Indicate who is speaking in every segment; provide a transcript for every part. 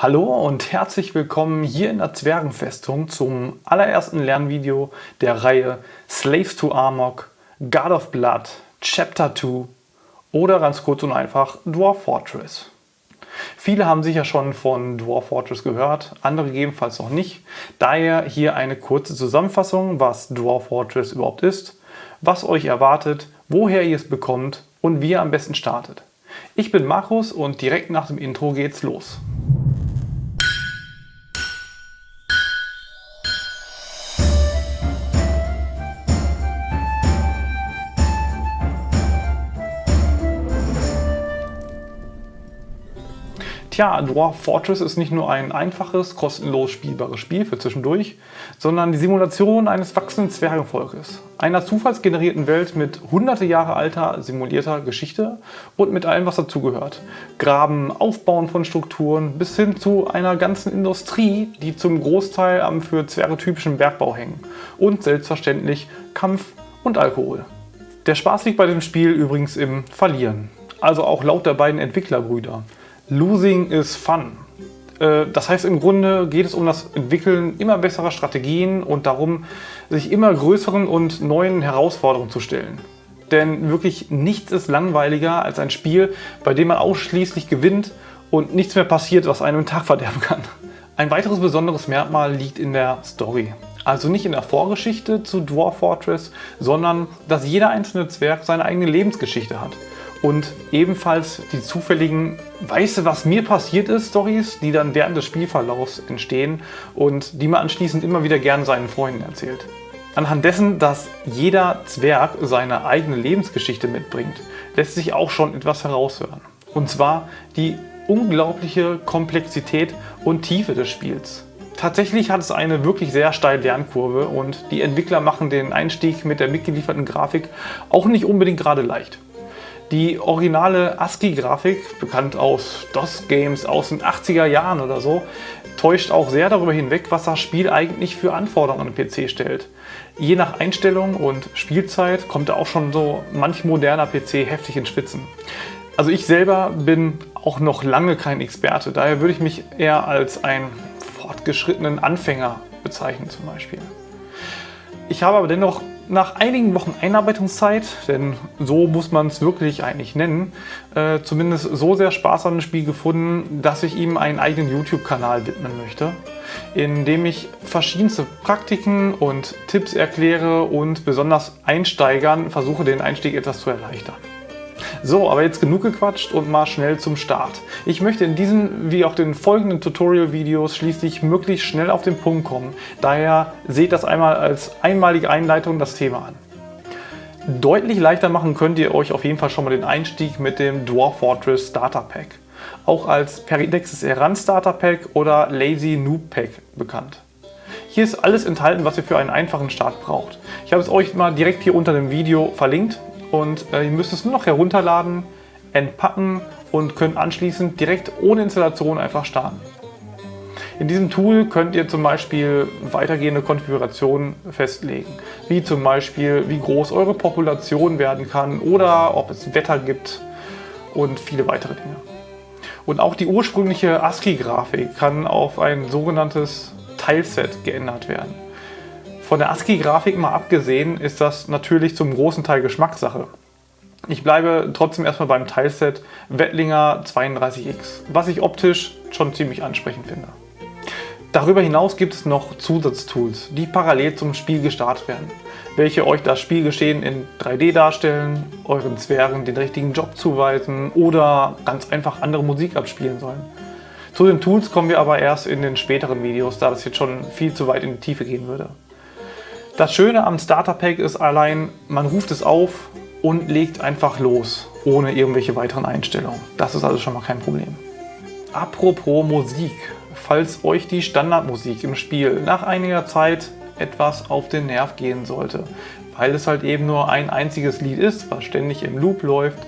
Speaker 1: Hallo und herzlich willkommen hier in der Zwergenfestung zum allerersten Lernvideo der Reihe Slaves to Amok, God of Blood, Chapter 2 oder ganz kurz und einfach Dwarf Fortress. Viele haben sicher schon von Dwarf Fortress gehört, andere gegebenenfalls noch nicht. Daher hier eine kurze Zusammenfassung, was Dwarf Fortress überhaupt ist, was euch erwartet, woher ihr es bekommt und wie ihr am besten startet. Ich bin Markus und direkt nach dem Intro geht's los. Tja, Dwarf Fortress ist nicht nur ein einfaches, kostenlos spielbares Spiel für zwischendurch, sondern die Simulation eines wachsenden Zwergenvolkes. Einer zufallsgenerierten Welt mit hunderte Jahre alter simulierter Geschichte und mit allem, was dazugehört. Graben, Aufbauen von Strukturen bis hin zu einer ganzen Industrie, die zum Großteil am für Zwerge typischen Bergbau hängen. Und selbstverständlich Kampf und Alkohol. Der Spaß liegt bei dem Spiel übrigens im Verlieren. Also auch laut der beiden Entwicklerbrüder. Losing is fun. Äh, das heißt, im Grunde geht es um das Entwickeln immer besserer Strategien und darum, sich immer größeren und neuen Herausforderungen zu stellen. Denn wirklich nichts ist langweiliger als ein Spiel, bei dem man ausschließlich gewinnt und nichts mehr passiert, was einem den Tag verderben kann. Ein weiteres besonderes Merkmal liegt in der Story. Also nicht in der Vorgeschichte zu Dwarf Fortress, sondern dass jeder einzelne Zwerg seine eigene Lebensgeschichte hat und ebenfalls die zufälligen Weißt du, was mir passiert ist Stories, die dann während des Spielverlaufs entstehen und die man anschließend immer wieder gerne seinen Freunden erzählt. Anhand dessen, dass jeder Zwerg seine eigene Lebensgeschichte mitbringt, lässt sich auch schon etwas heraushören. Und zwar die unglaubliche Komplexität und Tiefe des Spiels. Tatsächlich hat es eine wirklich sehr steile Lernkurve und die Entwickler machen den Einstieg mit der mitgelieferten Grafik auch nicht unbedingt gerade leicht. Die originale ASCII-Grafik, bekannt aus DOS-Games aus den 80er Jahren oder so, täuscht auch sehr darüber hinweg, was das Spiel eigentlich für Anforderungen an den PC stellt. Je nach Einstellung und Spielzeit kommt da auch schon so manch moderner PC heftig ins Schwitzen. Also ich selber bin auch noch lange kein Experte, daher würde ich mich eher als einen fortgeschrittenen Anfänger bezeichnen zum Beispiel. Ich habe aber dennoch nach einigen Wochen Einarbeitungszeit, denn so muss man es wirklich eigentlich nennen, äh, zumindest so sehr Spaß an dem Spiel gefunden, dass ich ihm einen eigenen YouTube-Kanal widmen möchte, in dem ich verschiedenste Praktiken und Tipps erkläre und besonders Einsteigern versuche, den Einstieg etwas zu erleichtern. So, aber jetzt genug gequatscht und mal schnell zum Start. Ich möchte in diesen wie auch den folgenden Tutorial-Videos schließlich möglichst schnell auf den Punkt kommen. Daher seht das einmal als einmalige Einleitung das Thema an. Deutlich leichter machen könnt ihr euch auf jeden Fall schon mal den Einstieg mit dem Dwarf Fortress Starter Pack. Auch als Peridexis Eran Starter Pack oder Lazy Noob Pack bekannt. Hier ist alles enthalten, was ihr für einen einfachen Start braucht. Ich habe es euch mal direkt hier unter dem Video verlinkt und äh, ihr müsst es nur noch herunterladen, entpacken und könnt anschließend direkt ohne Installation einfach starten. In diesem Tool könnt ihr zum Beispiel weitergehende Konfigurationen festlegen, wie zum Beispiel wie groß eure Population werden kann oder ob es Wetter gibt und viele weitere Dinge. Und auch die ursprüngliche ASCII-Grafik kann auf ein sogenanntes Tileset geändert werden. Von der ASCII-Grafik mal abgesehen ist das natürlich zum großen Teil Geschmackssache. Ich bleibe trotzdem erstmal beim Teilset Wettlinger 32X, was ich optisch schon ziemlich ansprechend finde. Darüber hinaus gibt es noch Zusatztools, die parallel zum Spiel gestartet werden, welche euch das Spielgeschehen in 3D darstellen, euren Zwergen den richtigen Job zuweisen oder ganz einfach andere Musik abspielen sollen. Zu den Tools kommen wir aber erst in den späteren Videos, da das jetzt schon viel zu weit in die Tiefe gehen würde. Das Schöne am Starter Pack ist allein, man ruft es auf und legt einfach los, ohne irgendwelche weiteren Einstellungen. Das ist also schon mal kein Problem. Apropos Musik, falls euch die Standardmusik im Spiel nach einiger Zeit etwas auf den Nerv gehen sollte, weil es halt eben nur ein einziges Lied ist, was ständig im Loop läuft,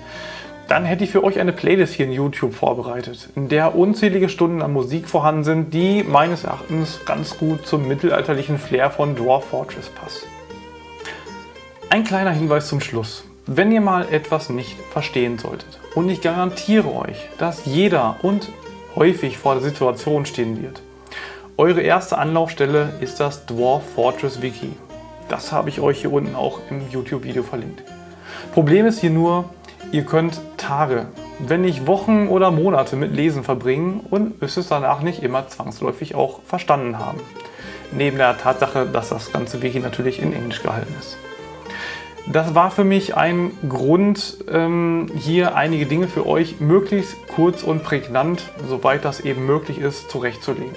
Speaker 1: dann hätte ich für euch eine Playlist hier in YouTube vorbereitet, in der unzählige Stunden an Musik vorhanden sind, die meines Erachtens ganz gut zum mittelalterlichen Flair von Dwarf Fortress passt. Ein kleiner Hinweis zum Schluss. Wenn ihr mal etwas nicht verstehen solltet und ich garantiere euch, dass jeder und häufig vor der Situation stehen wird. Eure erste Anlaufstelle ist das Dwarf Fortress Wiki. Das habe ich euch hier unten auch im YouTube-Video verlinkt. Problem ist hier nur, ihr könnt Tage, wenn nicht Wochen oder Monate mit Lesen verbringen und müsst es danach nicht immer zwangsläufig auch verstanden haben. Neben der Tatsache, dass das ganze Wiki natürlich in Englisch gehalten ist. Das war für mich ein Grund, ähm, hier einige Dinge für euch möglichst kurz und prägnant, soweit das eben möglich ist, zurechtzulegen.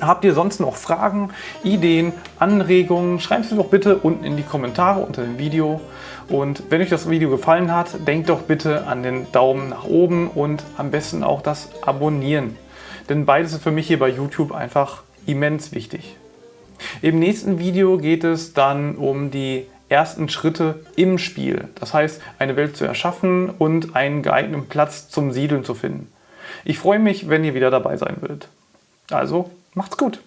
Speaker 1: Habt ihr sonst noch Fragen, Ideen, Anregungen? Schreibt sie doch bitte unten in die Kommentare unter dem Video. Und wenn euch das Video gefallen hat, denkt doch bitte an den Daumen nach oben und am besten auch das Abonnieren. Denn beides ist für mich hier bei YouTube einfach immens wichtig. Im nächsten Video geht es dann um die ersten Schritte im Spiel. Das heißt, eine Welt zu erschaffen und einen geeigneten Platz zum Siedeln zu finden. Ich freue mich, wenn ihr wieder dabei sein würdet. Also, macht's gut!